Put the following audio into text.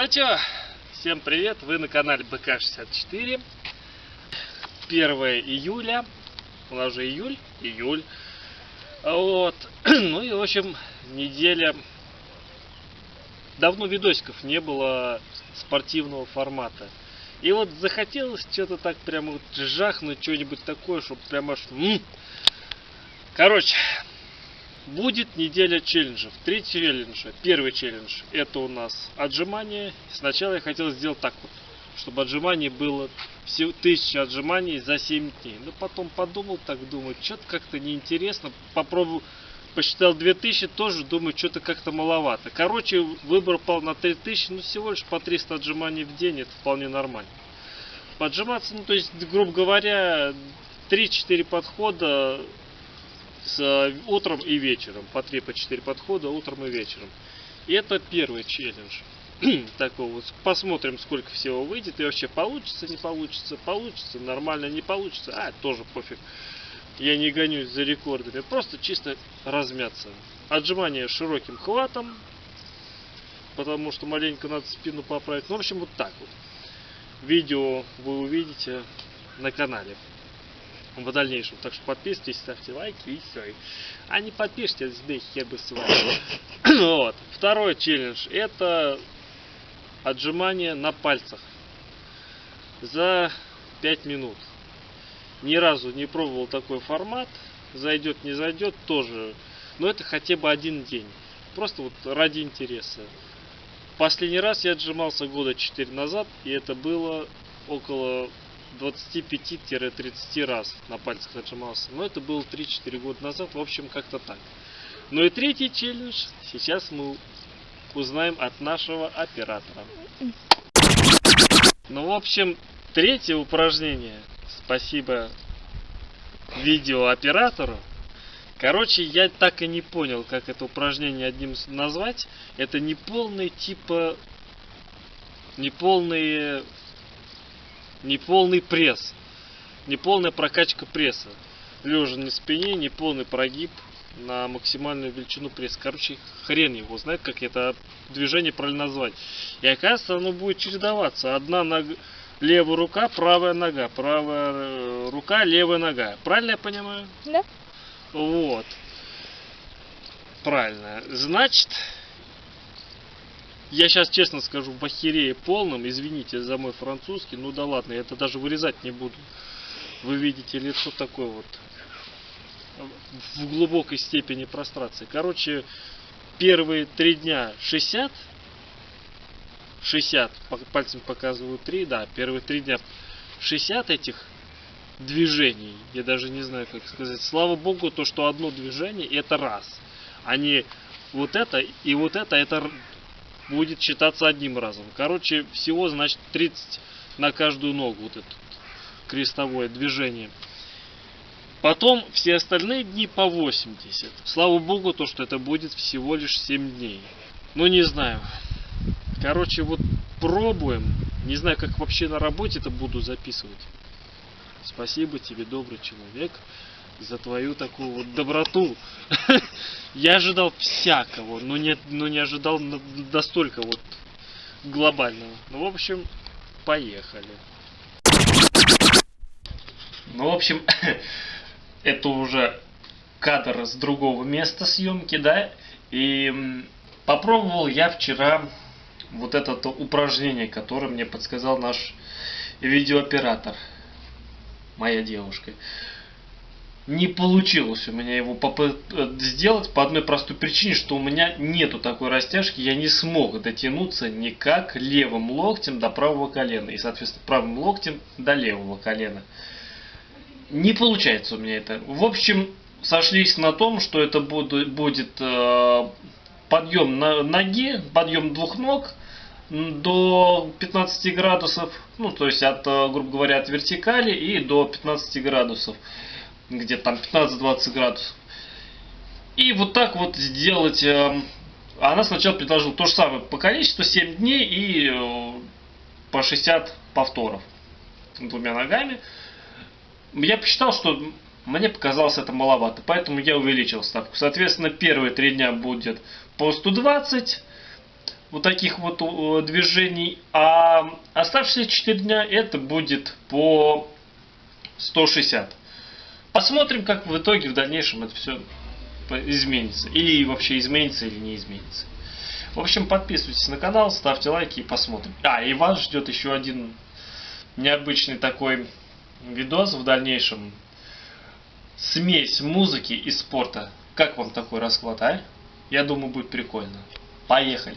Ну чё, всем привет, вы на канале БК64 1 июля, у нас же июль, июль. Вот, ну и в общем, неделя. Давно видосиков не было спортивного формата. И вот захотелось что-то так прямо вот жахнуть, что-нибудь такое, чтобы прямо аж... Короче, Будет неделя челленджев. Три челленджа. Первый челлендж это у нас отжимания. Сначала я хотел сделать так вот, чтобы отжиманий было всего тысяча отжиманий за 7 дней. Но потом подумал, так думаю, что-то как-то неинтересно. Попробую, посчитал 2000, тоже думаю, что-то как-то маловато. Короче, выбор пал на 3000, ну всего лишь по 300 отжиманий в день, это вполне нормально. Поджиматься, ну то есть, грубо говоря, 3-4 подхода с э, утром и вечером. По 3 по 4 подхода утром и вечером. И это первый челлендж. Такого вот. Посмотрим, сколько всего выйдет. И вообще получится, не получится. Получится, нормально, не получится. А, тоже пофиг. Я не гонюсь за рекордами. Просто чисто размяться. Отжимание широким хватом. Потому что маленько надо спину поправить. Ну, в общем, вот так вот. Видео вы увидите на канале в дальнейшем. Так что подписывайтесь, ставьте лайки и все. А не подпишитесь, да хер бы с вами. вот. Второй челлендж это отжимание на пальцах за 5 минут. Ни разу не пробовал такой формат. Зайдет, не зайдет, тоже. Но это хотя бы один день. Просто вот ради интереса. Последний раз я отжимался года 4 назад, и это было около 25-30 раз на пальцах отжимался. Но это было 3-4 года назад, в общем, как-то так. Ну и третий челлендж сейчас мы узнаем от нашего оператора. Ну, в общем, третье упражнение. Спасибо видеооператору. Короче, я так и не понял, как это упражнение одним назвать. Это не полный типа... Не полные неполный пресс, неполная прокачка пресса. Лежа на спине, неполный прогиб на максимальную величину пресса. Короче, хрен его знает, как это движение правильно назвать. И оказывается, оно будет чередоваться. Одна нога, левая рука, правая нога, правая э, рука, левая нога. Правильно я понимаю? Да. Вот. Правильно. Значит, я сейчас честно скажу, в охерее полном, извините за мой французский, ну да ладно, я это даже вырезать не буду. Вы видите лицо такое вот в глубокой степени прострации. Короче, первые три дня 60, 60, пальцем показываю 3, да, первые три дня 60 этих движений, я даже не знаю, как сказать. Слава богу, то, что одно движение, это раз. Они вот это и вот это, это будет считаться одним разом. Короче, всего, значит, 30 на каждую ногу вот это крестовое движение. Потом все остальные дни по 80. Слава богу, то, что это будет всего лишь 7 дней. Ну, не знаю. Короче, вот пробуем. Не знаю, как вообще на работе это буду записывать. Спасибо тебе, добрый человек за твою такую вот доброту. Я ожидал всякого, но не, но не ожидал настолько вот глобального. Ну, в общем, поехали. Ну, в общем, это уже кадр с другого места съемки, да? И попробовал я вчера вот это упражнение, которое мне подсказал наш видеооператор, моя девушка не получилось у меня его э, сделать по одной простой причине, что у меня нету такой растяжки, я не смог дотянуться никак левым локтем до правого колена и, соответственно, правым локтем до левого колена. Не получается у меня это. В общем, сошлись на том, что это будет э, подъем на ноги, подъем двух ног до 15 градусов, ну, то есть от, э, грубо говоря, от вертикали и до 15 градусов где-то там 15-20 градусов. И вот так вот сделать... Э, она сначала предложила то же самое по количеству, 7 дней и э, по 60 повторов двумя ногами. Я посчитал, что мне показалось это маловато, поэтому я увеличил ставку. Соответственно, первые три дня будет по 120, вот таких вот э, движений, а оставшиеся 4 дня это будет по 160. Посмотрим, как в итоге в дальнейшем это все изменится. Или вообще изменится, или не изменится. В общем, подписывайтесь на канал, ставьте лайки и посмотрим. А, и вас ждет еще один необычный такой видос в дальнейшем. Смесь музыки и спорта. Как вам такой расклад, а? Я думаю, будет прикольно. Поехали!